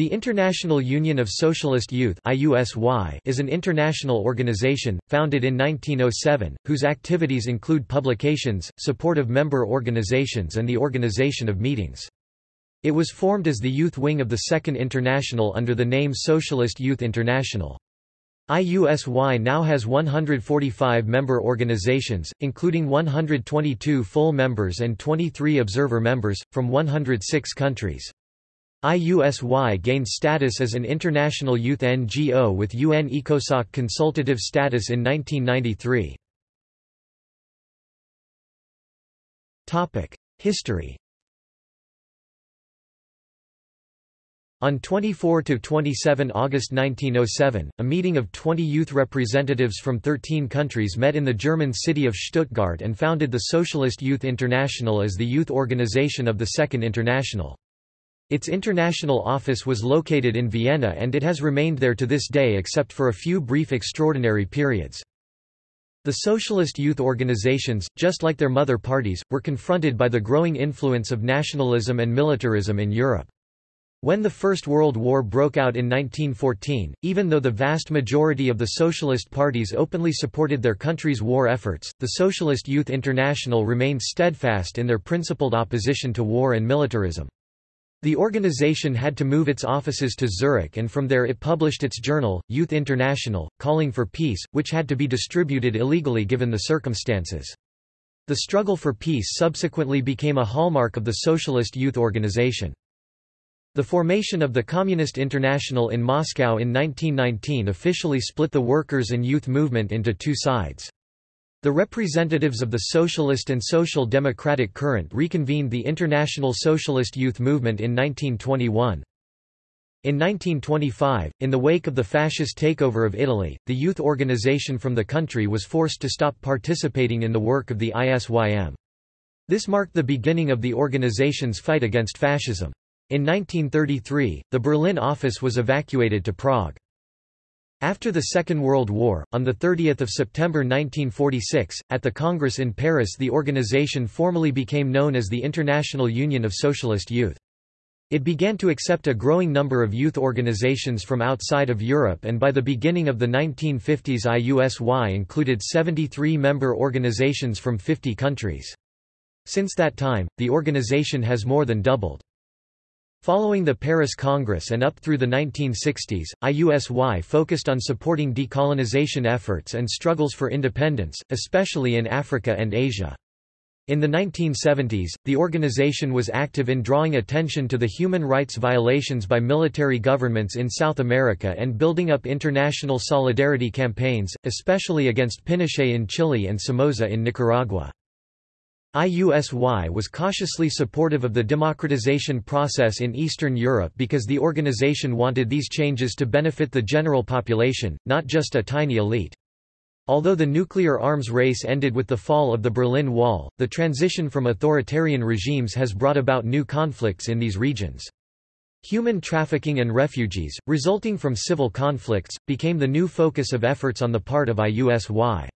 The International Union of Socialist Youth is an international organization, founded in 1907, whose activities include publications, support of member organizations and the organization of meetings. It was formed as the youth wing of the Second International under the name Socialist Youth International. IUSY now has 145 member organizations, including 122 full members and 23 observer members, from 106 countries. IUSY gained status as an international youth NGO with UN ECOSOC consultative status in 1993. History On 24 to 27 August 1907, a meeting of 20 youth representatives from 13 countries met in the German city of Stuttgart and founded the Socialist Youth International as the youth organization of the Second International. Its international office was located in Vienna and it has remained there to this day except for a few brief extraordinary periods. The socialist youth organizations, just like their mother parties, were confronted by the growing influence of nationalism and militarism in Europe. When the First World War broke out in 1914, even though the vast majority of the socialist parties openly supported their country's war efforts, the Socialist Youth International remained steadfast in their principled opposition to war and militarism. The organization had to move its offices to Zurich and from there it published its journal, Youth International, calling for peace, which had to be distributed illegally given the circumstances. The struggle for peace subsequently became a hallmark of the socialist youth organization. The formation of the Communist International in Moscow in 1919 officially split the workers' and youth movement into two sides. The representatives of the Socialist and Social Democratic Current reconvened the International Socialist Youth Movement in 1921. In 1925, in the wake of the fascist takeover of Italy, the youth organization from the country was forced to stop participating in the work of the ISYM. This marked the beginning of the organization's fight against fascism. In 1933, the Berlin office was evacuated to Prague. After the Second World War, on 30 September 1946, at the Congress in Paris the organization formally became known as the International Union of Socialist Youth. It began to accept a growing number of youth organizations from outside of Europe and by the beginning of the 1950s IUSY included 73 member organizations from 50 countries. Since that time, the organization has more than doubled. Following the Paris Congress and up through the 1960s, IUSY focused on supporting decolonization efforts and struggles for independence, especially in Africa and Asia. In the 1970s, the organization was active in drawing attention to the human rights violations by military governments in South America and building up international solidarity campaigns, especially against Pinochet in Chile and Somoza in Nicaragua. IUSY was cautiously supportive of the democratization process in Eastern Europe because the organization wanted these changes to benefit the general population, not just a tiny elite. Although the nuclear arms race ended with the fall of the Berlin Wall, the transition from authoritarian regimes has brought about new conflicts in these regions. Human trafficking and refugees, resulting from civil conflicts, became the new focus of efforts on the part of IUSY.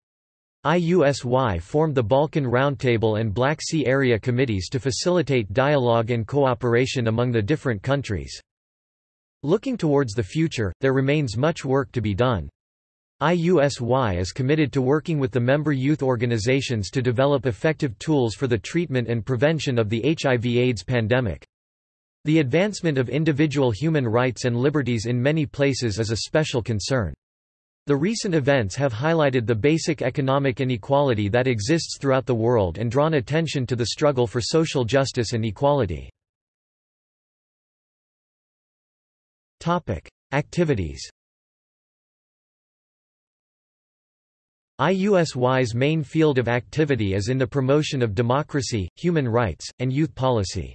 IUSY formed the Balkan Roundtable and Black Sea Area Committees to facilitate dialogue and cooperation among the different countries. Looking towards the future, there remains much work to be done. IUSY is committed to working with the member youth organizations to develop effective tools for the treatment and prevention of the HIV-AIDS pandemic. The advancement of individual human rights and liberties in many places is a special concern. The recent events have highlighted the basic economic inequality that exists throughout the world and drawn attention to the struggle for social justice and equality. Activities IUSY's main field of activity is in the promotion of democracy, human rights, and youth policy.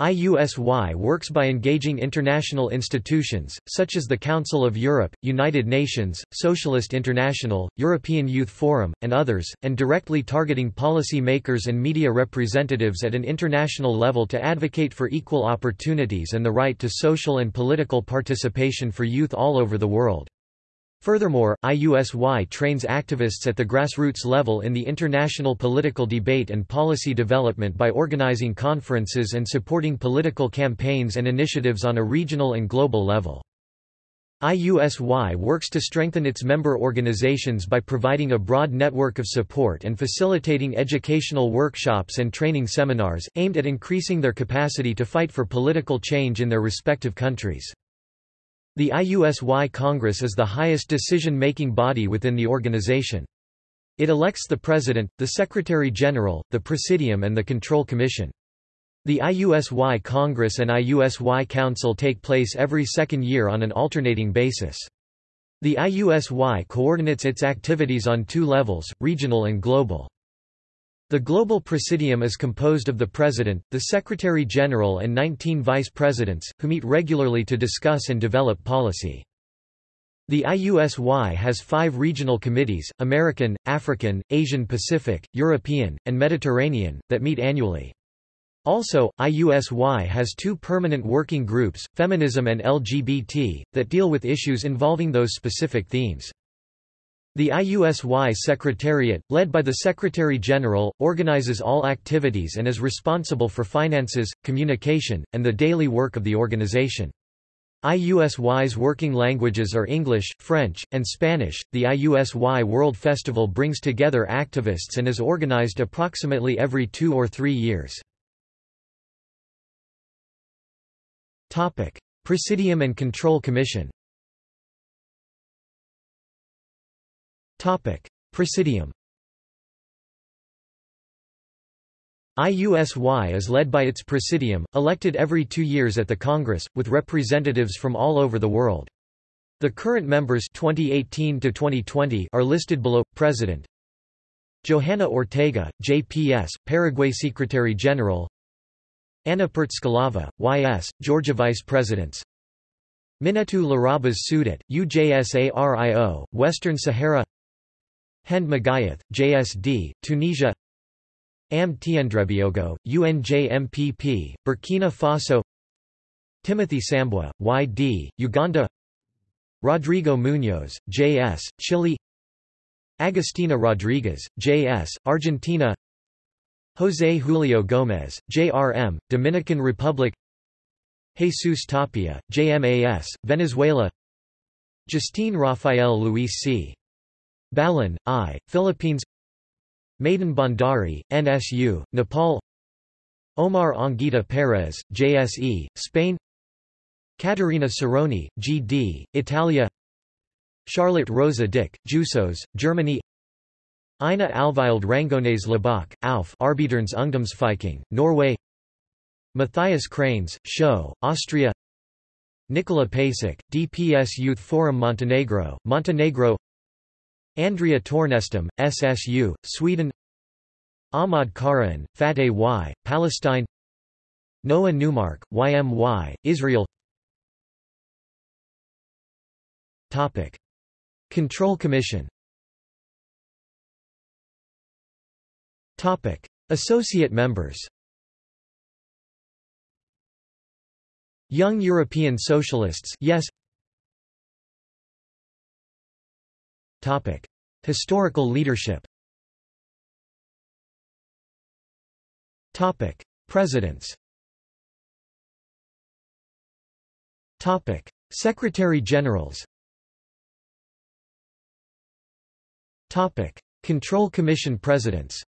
IUSY works by engaging international institutions, such as the Council of Europe, United Nations, Socialist International, European Youth Forum, and others, and directly targeting policy makers and media representatives at an international level to advocate for equal opportunities and the right to social and political participation for youth all over the world. Furthermore, IUSY trains activists at the grassroots level in the international political debate and policy development by organizing conferences and supporting political campaigns and initiatives on a regional and global level. IUSY works to strengthen its member organizations by providing a broad network of support and facilitating educational workshops and training seminars, aimed at increasing their capacity to fight for political change in their respective countries. The IUSY Congress is the highest decision-making body within the organization. It elects the President, the Secretary-General, the Presidium and the Control Commission. The IUSY Congress and IUSY Council take place every second year on an alternating basis. The IUSY coordinates its activities on two levels, regional and global. The Global Presidium is composed of the President, the Secretary-General and 19 Vice Presidents, who meet regularly to discuss and develop policy. The IUSY has five regional committees, American, African, Asian Pacific, European, and Mediterranean, that meet annually. Also, IUSY has two permanent working groups, Feminism and LGBT, that deal with issues involving those specific themes. The IUSY Secretariat, led by the Secretary-General, organizes all activities and is responsible for finances, communication, and the daily work of the organization. IUSY's working languages are English, French, and Spanish. The IUSY World Festival brings together activists and is organized approximately every two or three years. Topic: Presidium and Control Commission Presidium IUSY is led by its Presidium, elected every two years at the Congress, with representatives from all over the world. The current members 2018 to 2020 are listed below. President Johanna Ortega, JPS, Paraguay Secretary-General Anna Pertskalava, YS, Georgia Vice Presidents Minnetou Larabas Sudat, UJSARIO, Western Sahara Hend Magayath, JSD, Tunisia. Am Tiendrebeogo, UNJMPP, Burkina Faso. Timothy Sambwa, YD, Uganda. Rodrigo Munoz, JS, Chile. Agustina Rodriguez, JS, Argentina. José Julio Gómez, JRM, Dominican Republic. Jesus Tapia, JMAS, Venezuela. Justine Rafael Luis C. Balan, I, Philippines. Maiden Bhandari, NSU, Nepal. Omar Anguita Perez, JSE, Spain. Caterina Cerrone, GD, Italia. Charlotte Rosa Dick, Jusos, Germany. Ina Alvild Rangones Labak, Alf Arbeidernes Ungdomsfylking, Norway. Matthias Cranes, Show, Austria. Nikola Pasic, DPS Youth Forum Montenegro, Montenegro Andrea Tornestam, SSU, Sweden. Ahmad Karan, Fateh Y, Palestine. Noah Newmark, YMY, Israel. Topic. Control Commission. Topic. Associate members. Young European Socialists yes Topic: Historical leadership. Topic: Presidents. Topic: Secretary Generals. Topic: Control Commission Presidents.